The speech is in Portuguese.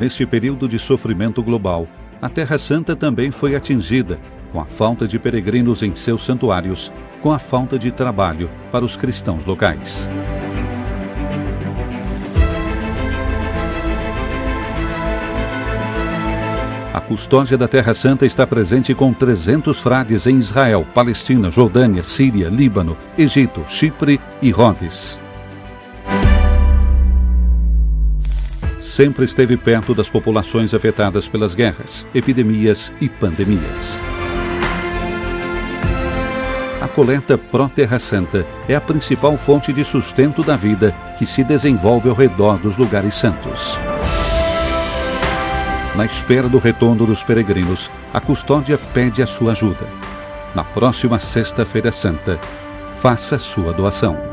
Neste período de sofrimento global, a Terra Santa também foi atingida com a falta de peregrinos em seus santuários, com a falta de trabalho para os cristãos locais. Custódia da Terra Santa está presente com 300 frades em Israel, Palestina, Jordânia, Síria, Líbano, Egito, Chipre e Rhodes. Sempre esteve perto das populações afetadas pelas guerras, epidemias e pandemias. A coleta Pró-Terra Santa é a principal fonte de sustento da vida que se desenvolve ao redor dos lugares santos. Na espera do retorno dos peregrinos, a custódia pede a sua ajuda. Na próxima Sexta-feira Santa, faça sua doação.